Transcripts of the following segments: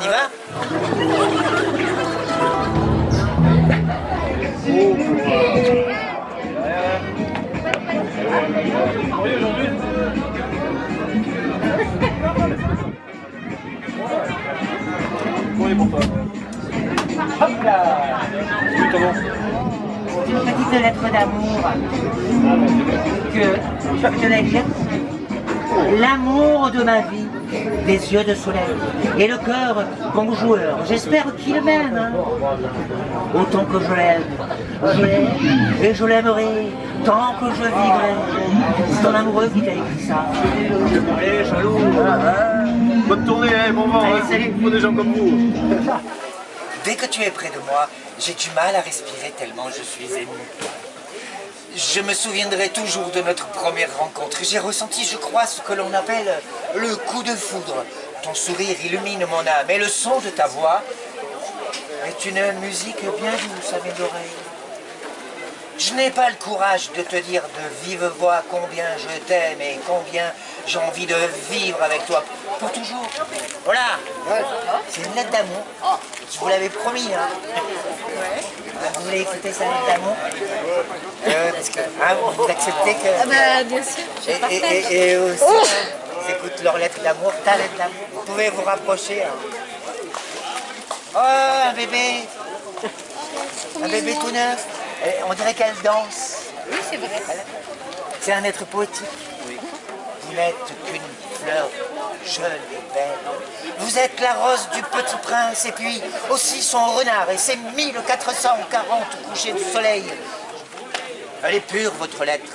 On y va C'est une petite lettre d'amour. Que je tenais à lire. L'amour de ma vie, des yeux de soleil et le cœur bon joueur. J'espère qu'il m'aime hein. autant que je l'aime. Je l'aime et je l'aimerai tant que je vivrai. C'est ton amoureux qui t'a écrit ça. Allez, jaloux Bonne tournée, hein, bon vent, Allez, hein, salut. pour des gens comme vous Dès que tu es près de moi, j'ai du mal à respirer tellement je suis ému. Je me souviendrai toujours de notre première rencontre. J'ai ressenti, je crois, ce que l'on appelle le coup de foudre. Ton sourire illumine mon âme et le son de ta voix est une musique bien douce à mes oreilles. Je n'ai pas le courage de te dire de vive voix combien je t'aime et combien j'ai envie de vivre avec toi pour toujours. Voilà, c'est une lettre d'amour. Je vous l'avais promis. Hein. Voulez écouter sa lettre d'amour Euh, Parce que hein, vous acceptez que... Ah bah bien sûr, je Et, partage. et- et- et aussi, ils écoutent leur lettre d'amour, ta lettre d'amour. Vous pouvez vous rapprocher. hein. Oh, un bébé Un bébé tout neuf. On dirait qu'elle danse. Oui, c'est vrai. C'est un être poétique. Vous n'êtes qu'une fleur jeune et belle. Vous êtes la rose du petit prince et puis aussi son renard et ses 1440 couchers de soleil. Elle est pure, votre lettre.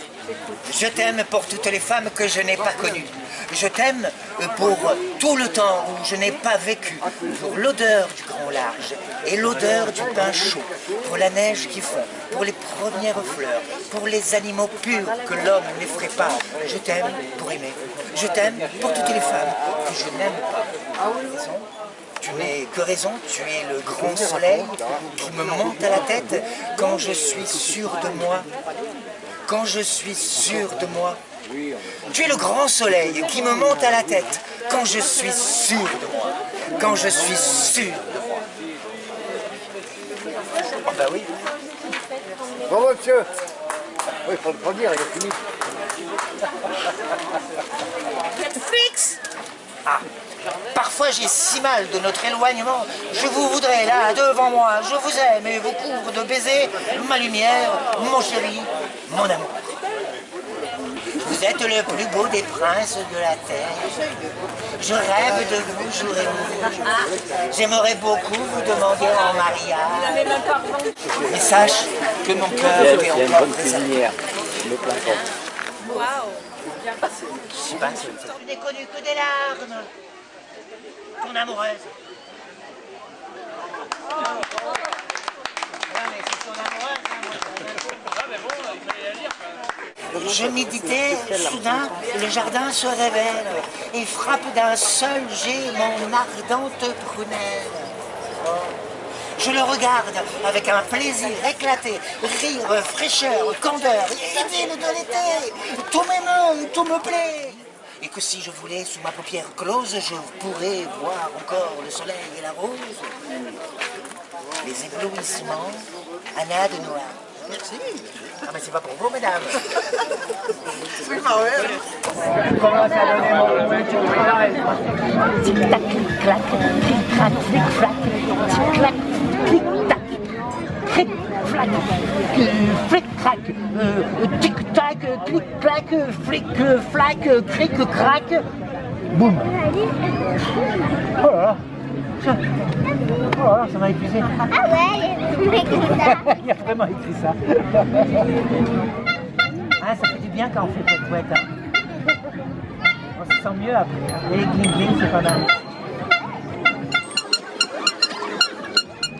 Je t'aime pour toutes les femmes que je n'ai pas connues. Je t'aime pour tout le temps où je n'ai pas vécu, pour l'odeur du grand large et l'odeur du pain chaud, pour la neige qui fond, pour les premières fleurs, pour les animaux purs que l'homme n'effraie pas. Je t'aime pour aimer. Je t'aime pour toutes les femmes que je n'aime pas. Tu n'es que raison, tu es le grand soleil qui me monte à la tête quand je suis sûr de moi. Quand je suis sûr de moi. Tu es le grand soleil qui me monte à la tête quand je suis sûr de moi. Quand je suis sûr de moi. Oh bah oui. Bravo, monsieur Oui, il faut le dire, il est fini. Ah, parfois j'ai si mal de notre éloignement. Je vous voudrais là, devant moi. Je vous aime et vous couvre de baisers, ma lumière, mon chéri, mon amour. Vous êtes le plus beau des princes de la terre. Je rêve de vous jour et nuit. J'aimerais beaucoup vous demander en mariage. Mais sache que mon cœur est encore préservé. le plein pot. Waouh Je sais pas, c'est- Tu n'es connu que des larmes. Ton amoureuse. Ouais, mais c'est ton amoureuse, hein, Je méditais, soudain, le jardin se révèle et frappe d'un seul jet mon ardente prunelle. Je le regarde avec un plaisir éclaté, rire, fraîcheur, candeur, idylle de l'été. Tout m'émeut, tout me plaît. Et que si je voulais, sous ma paupière close, je pourrais voir encore le soleil et la rose. Les éblouissements, Anna de Noir. Merci. Ah mais c'est pas pour vous, mesdames. Tic-tac, clic-clac, clic-crac, flic-flac, tic-clac, clic-tac, cric-flac, euh, flic-crac, euh, tic-tac, clic-clac, flic-flac, cric-crac, boum. Oh là là, ça, oh là là, ça m'a épuisé. Ah ouais, il ça. Il a vraiment écrit ça. Ah, ça fait du bien quand on fait cette couette. Hein. On se sent mieux après. hein. Et les gling-gling, c'est pas mal.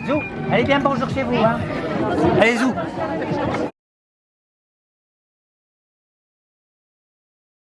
Zou, allez bien bonjour chez vous. Hein. Allez, Zou.